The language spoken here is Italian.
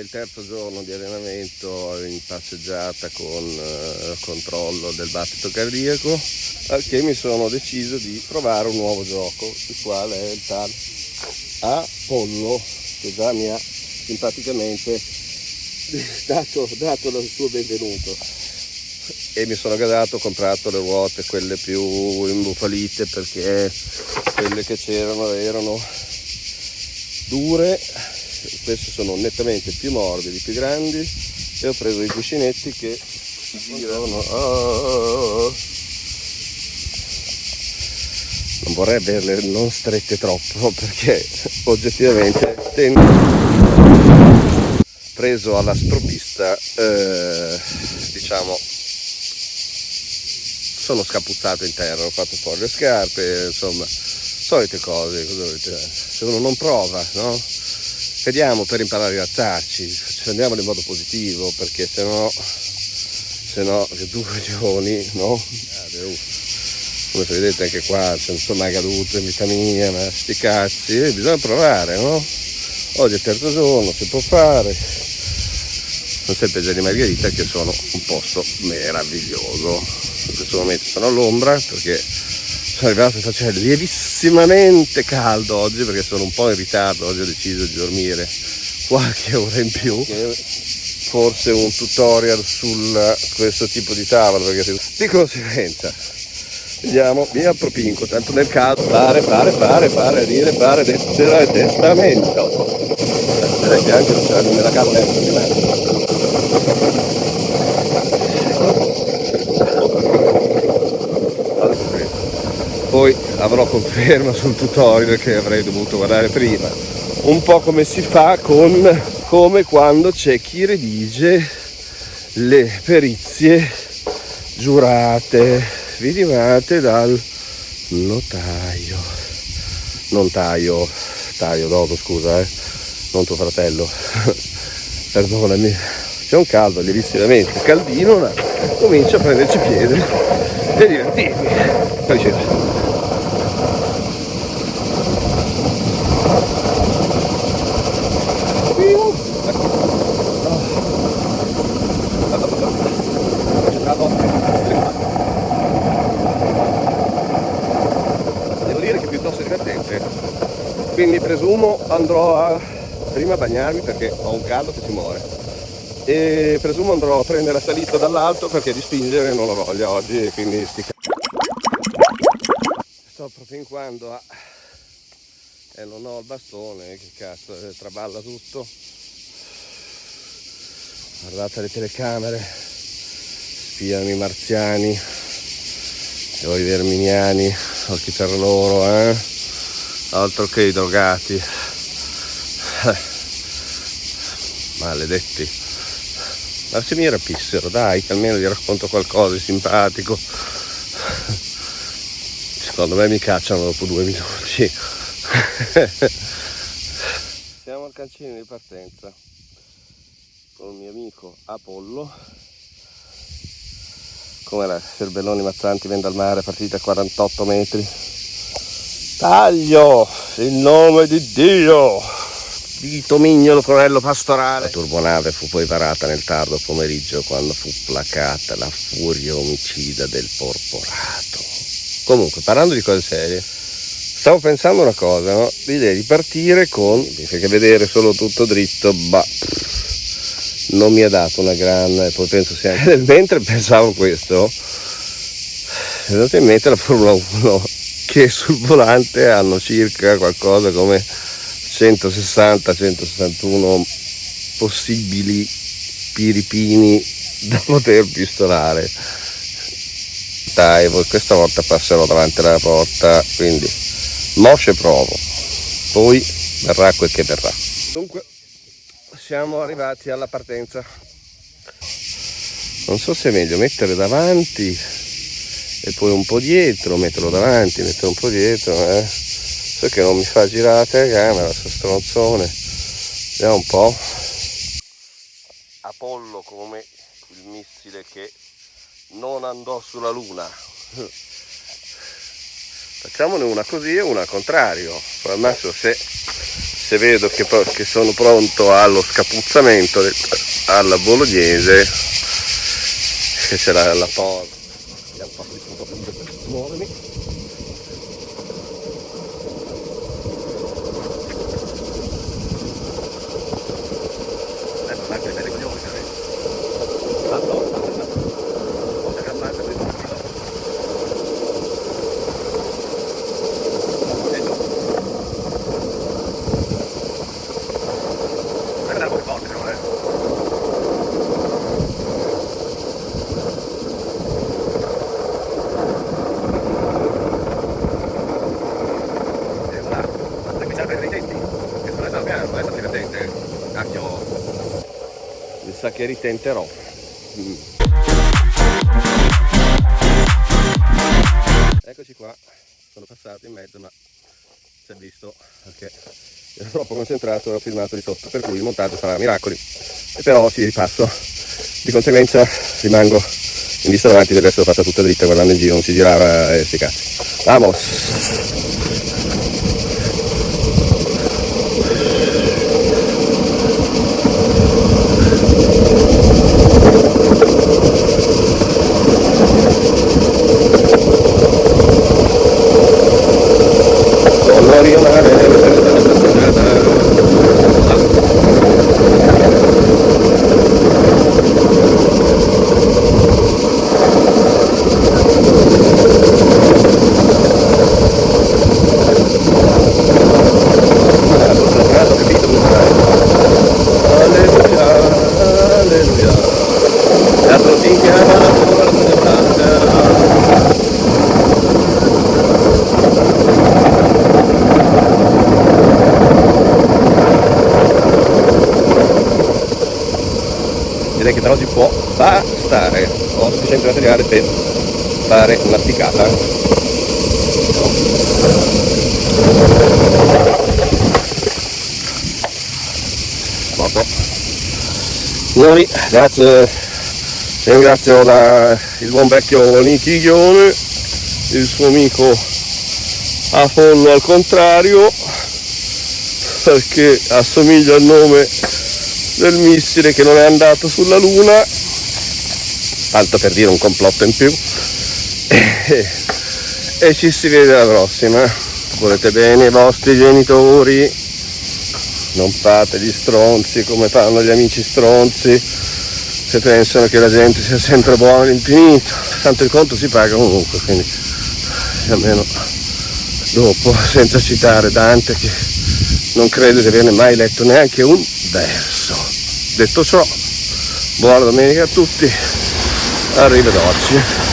Il terzo giorno di allenamento in passeggiata con eh, controllo del battito cardiaco, al che mi sono deciso di provare un nuovo gioco, il quale è il tal Apollo, che già mi ha simpaticamente dato, dato il suo benvenuto. E mi sono gadato, ho comprato le ruote, quelle più imbufalite perché quelle che c'erano erano dure, queste sono nettamente più morbidi, più grandi e ho preso i cuscinetti che girano. Oh, non vorrei averle non strette troppo perché oggettivamente tengo preso alla sprovvista eh, diciamo sono scapuzzato in terra, ho fatto fuori le scarpe, insomma, solite cose, se uno non prova, no? Vediamo per imparare a alzarci, andiamo in modo positivo, perché se no, se no, due giorni, no? Come vedete anche qua, c'è insomma cadute in vita mia, ma sti cazzi, eh, bisogna provare, no? Oggi è il terzo giorno, si può fare, non c'è peggio di Margherita che sono un posto meraviglioso in questo momento sono all'ombra perché sono arrivato e faceva lievissimamente caldo oggi perché sono un po' in ritardo, oggi ho deciso di dormire qualche ora in più. Forse un tutorial su questo tipo di tavolo perché di conseguenza vediamo mi appropinco tanto nel caso fare fare fare fare dire fare lettera e testamento direi che anche nella carta poi avrò conferma sul tutorial che avrei dovuto guardare prima. Un po' come si fa con come quando c'è chi redige le perizie giurate vidivate dal notaio. Non taio taio dopo scusa eh. Non tuo fratello. Perdonami. C'è un caldo lievissimamente caldino ma comincia a prenderci piede e divertirmi. Piacere presumo andrò a prima bagnarmi perché ho un caldo che si muore. E presumo andrò a prendere la salita dall'alto perché di spingere non ho voglia oggi quindi sti sto propinquando a e non ho il bastone che cazzo eh, traballa tutto. Guardate le telecamere spiano i marziani o i verminiani o chi per loro eh altro che i drogati. Eh. maledetti. Ma se mi rapissero dai che almeno gli racconto qualcosa di simpatico. Secondo me mi cacciano dopo due minuti. Siamo al cancino di partenza. Con il mio amico Apollo. Come la Cerbelloni Mazzanti vende al mare partita a 48 metri Taglio in nome di Dio. Vito Mignolo, colonnello pastorale. La turbonave fu poi parata nel tardo pomeriggio quando fu placata la furia omicida del porporato. Comunque, parlando di cose serie, stavo pensando una cosa, no? L'idea di partire con, perché vedere solo tutto dritto, bah, non mi ha dato una gran, e poi penso sia anche... Mentre pensavo questo, è venuta in mente la Formula 1 che sul volante hanno circa qualcosa come 160-161 possibili piripini da poter pistolare. Dai questa volta passerò davanti alla porta quindi mosce provo poi verrà quel che verrà. Dunque siamo arrivati alla partenza. Non so se è meglio mettere davanti e poi un po' dietro metterlo davanti mettere un po' dietro eh. so che non mi fa girare la telecamera sto stronzone. Vediamo un po' Apollo come il missile che non andò sulla luna. Facciamone una così e una al contrario. Poi al massimo se, se vedo che, che, sono pronto allo scapuzzamento alla bolognese che c'è la, la porta vediamo un po' per muovermi sa che ritenterò. Mm. Eccoci qua, sono passato in mezzo ma si è visto perché ero troppo concentrato e ho filmato di sotto, per cui il montaggio sarà miracoli. E però si ripasso, di conseguenza rimango in vista davanti del resto fatta tutta dritta guardando in giro, non si girava e sti cazzi. Vamos! direi che per oggi può bastare ho sufficiente materiale per fare una piccata signori grazie. Ringrazio la, il buon vecchio Nichiglione il suo amico Apollo al contrario perché assomiglia al nome del missile che non è andato sulla luna tanto per dire un complotto in più. E, e ci si vede alla prossima. Volete bene i vostri genitori? Non fate gli stronzi come fanno gli amici stronzi che pensano che la gente sia sempre buona all'infinito tanto il conto si paga comunque quindi almeno dopo senza citare Dante che non credo di averne mai letto neanche un verso. Detto ciò buona domenica a tutti arrivederci